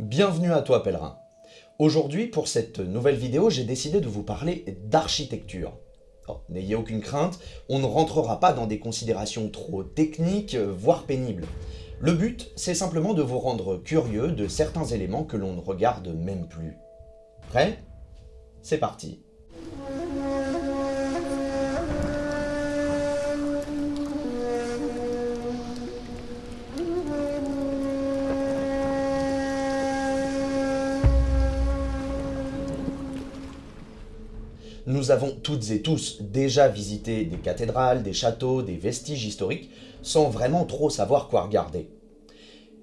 Bienvenue à toi pèlerin. Aujourd'hui, pour cette nouvelle vidéo, j'ai décidé de vous parler d'architecture. Oh, n'ayez aucune crainte, on ne rentrera pas dans des considérations trop techniques, voire pénibles. Le but, c'est simplement de vous rendre curieux de certains éléments que l'on ne regarde même plus. Prêt? C'est parti Nous avons toutes et tous déjà visité des cathédrales, des châteaux, des vestiges historiques, sans vraiment trop savoir quoi regarder.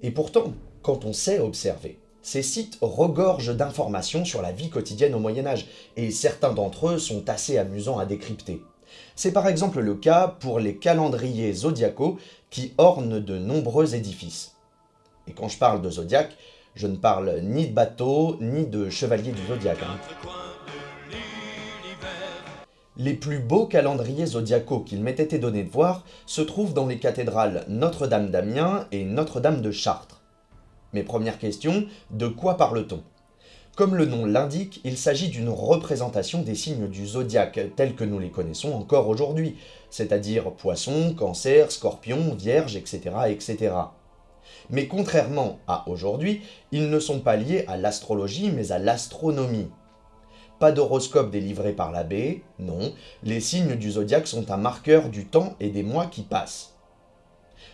Et pourtant, quand on sait observer, ces sites regorgent d'informations sur la vie quotidienne au Moyen-Âge, et certains d'entre eux sont assez amusants à décrypter. C'est par exemple le cas pour les calendriers zodiacaux qui ornent de nombreux édifices. Et quand je parle de zodiaque, je ne parle ni de bateau, ni de chevalier du zodiaque. Hein. Les plus beaux calendriers zodiacaux qu'il m'ait été donné de voir se trouvent dans les cathédrales Notre-Dame d'Amiens et Notre-Dame de Chartres. Mes premières questions, de quoi parle-t-on? Comme le nom l'indique, il s'agit d'une représentation des signes du zodiaque tels que nous les connaissons encore aujourd'hui, c'est-à-dire poisson, cancer, scorpion, vierge, etc. etc. Mais contrairement à aujourd'hui, ils ne sont pas liés à l'astrologie mais à l'astronomie. Pas d'horoscope délivré par l'abbé, non, les signes du zodiaque sont un marqueur du temps et des mois qui passent.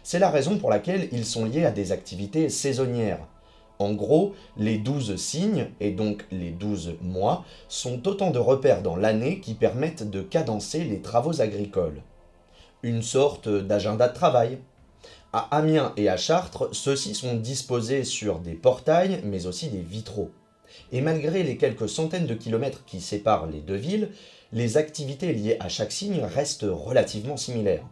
C'est la raison pour laquelle ils sont liés à des activités saisonnières. En gros, les douze signes, et donc les douze mois, sont autant de repères dans l'année qui permettent de cadencer les travaux agricoles. Une sorte d'agenda de travail. À Amiens et à Chartres, ceux-ci sont disposés sur des portails, mais aussi des vitraux. Et malgré les quelques centaines de kilomètres qui séparent les deux villes, les activités liées à chaque signe restent relativement similaires.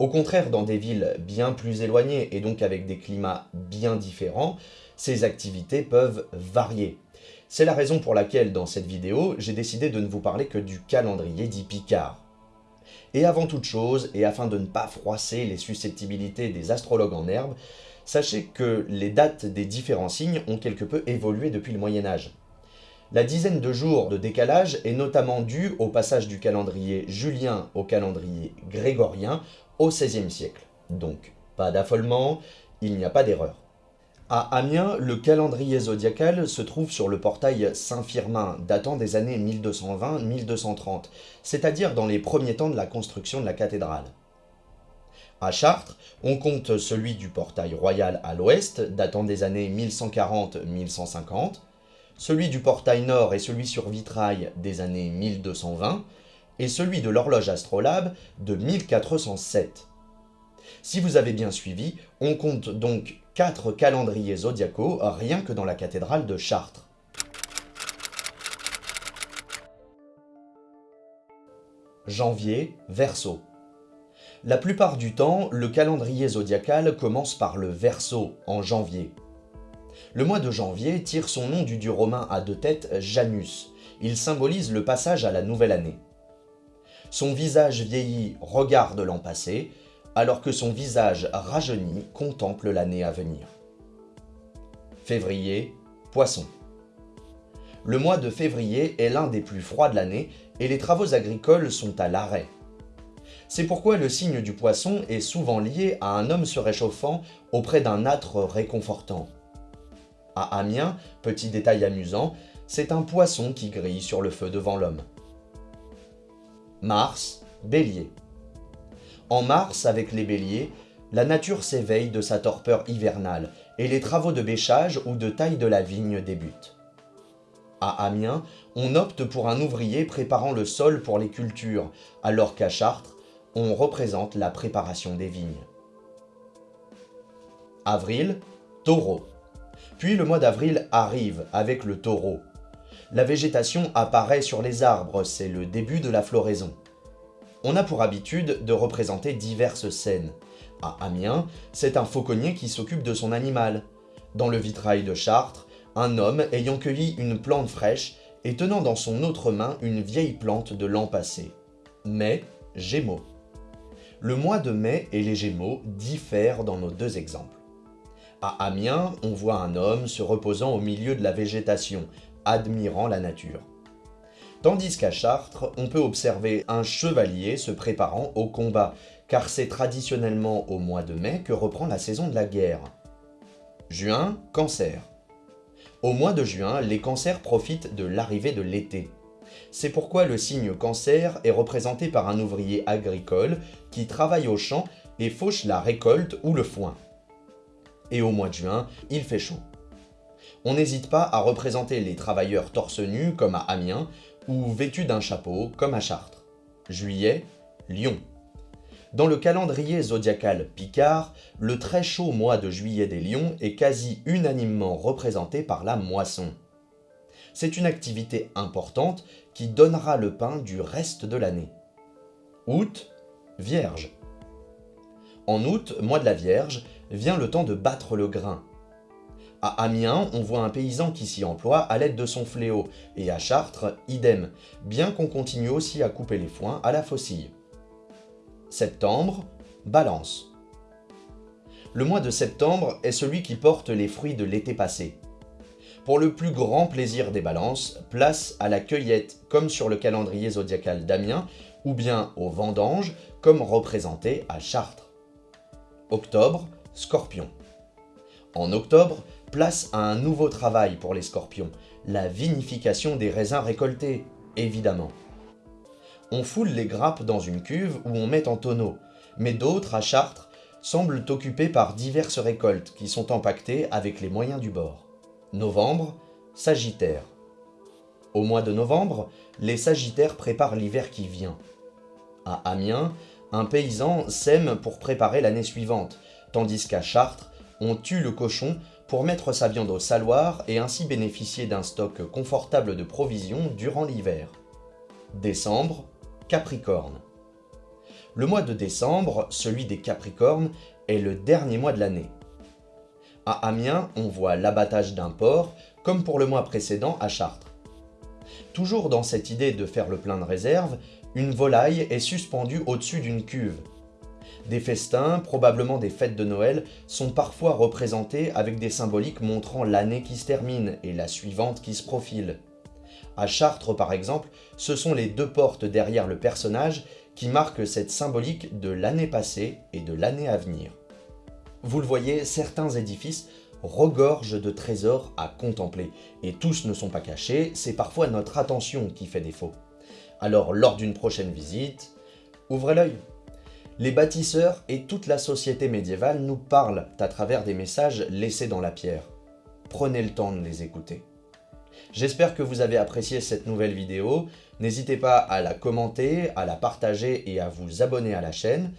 Au contraire, dans des villes bien plus éloignées et donc avec des climats bien différents, ces activités peuvent varier. C'est la raison pour laquelle dans cette vidéo, j'ai décidé de ne vous parler que du calendrier dit Picard. Et avant toute chose, et afin de ne pas froisser les susceptibilités des astrologues en herbe, sachez que les dates des différents signes ont quelque peu évolué depuis le Moyen-Âge. La dizaine de jours de décalage est notamment due au passage du calendrier julien au calendrier grégorien au XVIe siècle. Donc, pas d'affolement, il n'y a pas d'erreur. À Amiens, le calendrier zodiacal se trouve sur le portail Saint-Firmin, datant des années 1220-1230, c'est-à-dire dans les premiers temps de la construction de la cathédrale. À Chartres, on compte celui du portail royal à l'ouest, datant des années 1140-1150, celui du portail nord et celui sur vitrail des années 1220, et celui de l'horloge astrolabe de 1407. Si vous avez bien suivi, on compte donc quatre calendriers zodiacaux rien que dans la cathédrale de Chartres. Janvier, Verseau. La plupart du temps, le calendrier zodiacal commence par le Verseau, en janvier. Le mois de janvier tire son nom du dieu romain à deux têtes Janus. Il symbolise le passage à la nouvelle année. Son visage vieilli regarde l'an passé, alors que son visage rajeuni contemple l'année à venir. Février, Poisson. Le mois de février est l'un des plus froids de l'année et les travaux agricoles sont à l'arrêt. C'est pourquoi le signe du poisson est souvent lié à un homme se réchauffant auprès d'un âtre réconfortant. À Amiens, petit détail amusant, c'est un poisson qui grille sur le feu devant l'homme. Mars, Bélier. En mars, avec les béliers, la nature s'éveille de sa torpeur hivernale et les travaux de bêchage ou de taille de la vigne débutent. À Amiens, on opte pour un ouvrier préparant le sol pour les cultures, alors qu'à Chartres, on représente la préparation des vignes. Avril, taureau. Puis le mois d'avril arrive avec le taureau. La végétation apparaît sur les arbres, c'est le début de la floraison. On a pour habitude de représenter diverses scènes. À Amiens, c'est un fauconnier qui s'occupe de son animal. Dans le vitrail de Chartres, un homme ayant cueilli une plante fraîche et tenant dans son autre main une vieille plante de l'an passé. Mais, Gémeaux. Le mois de mai et les Gémeaux diffèrent dans nos deux exemples. À Amiens, on voit un homme se reposant au milieu de la végétation, admirant la nature. Tandis qu'à Chartres, on peut observer un chevalier se préparant au combat, car c'est traditionnellement au mois de mai que reprend la saison de la guerre. Juin, cancer. Au mois de juin, les cancers profitent de l'arrivée de l'été. C'est pourquoi le signe cancer est représenté par un ouvrier agricole qui travaille au champ et fauche la récolte ou le foin. Et au mois de juin, il fait chaud. On n'hésite pas à représenter les travailleurs torse nu comme à Amiens ou vêtus d'un chapeau comme à Chartres. Juillet, Lyon. Dans le calendrier zodiacal Picard, le très chaud mois de juillet des lions est quasi unanimement représenté par la moisson. C'est une activité importante qui donnera le pain du reste de l'année. Août, Vierge. En août, mois de la Vierge, vient le temps de battre le grain. À Amiens, on voit un paysan qui s'y emploie à l'aide de son fléau, et à Chartres, idem, bien qu'on continue aussi à couper les foins à la faucille. Septembre, Balance. Le mois de septembre est celui qui porte les fruits de l'été passé. Pour le plus grand plaisir des balances, place à la cueillette comme sur le calendrier zodiacal d'Amiens, ou bien aux vendanges comme représenté à Chartres. Octobre, Scorpion. En octobre, place à un nouveau travail pour les scorpions, la vinification des raisins récoltés, évidemment. On foule les grappes dans une cuve où on met en tonneau, mais d'autres, à Chartres, semblent occupés par diverses récoltes qui sont empaquetées avec les moyens du bord. Novembre, Sagittaire. Au mois de novembre, les Sagittaires préparent l'hiver qui vient. À Amiens, un paysan sème pour préparer l'année suivante, tandis qu'à Chartres, on tue le cochon pour mettre sa viande au saloir et ainsi bénéficier d'un stock confortable de provisions durant l'hiver. Décembre, Capricorne. Le mois de décembre, celui des Capricornes, est le dernier mois de l'année. À Amiens, on voit l'abattage d'un porc, comme pour le mois précédent à Chartres. Toujours dans cette idée de faire le plein de réserve, une volaille est suspendue au-dessus d'une cuve. Des festins, probablement des fêtes de Noël, sont parfois représentés avec des symboliques montrant l'année qui se termine et la suivante qui se profile. À Chartres, par exemple, ce sont les deux portes derrière le personnage qui marquent cette symbolique de l'année passée et de l'année à venir. Vous le voyez, certains édifices regorgent de trésors à contempler, et tous ne sont pas cachés, c'est parfois notre attention qui fait défaut. Alors, lors d'une prochaine visite, ouvrez l'œil. Les bâtisseurs et toute la société médiévale nous parlent à travers des messages laissés dans la pierre. Prenez le temps de les écouter. J'espère que vous avez apprécié cette nouvelle vidéo. N'hésitez pas à la commenter, à la partager et à vous abonner à la chaîne.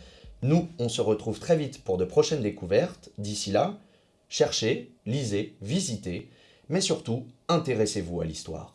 Nous, on se retrouve très vite pour de prochaines découvertes. D'ici là, cherchez, lisez, visitez, mais surtout, intéressez-vous à l'histoire.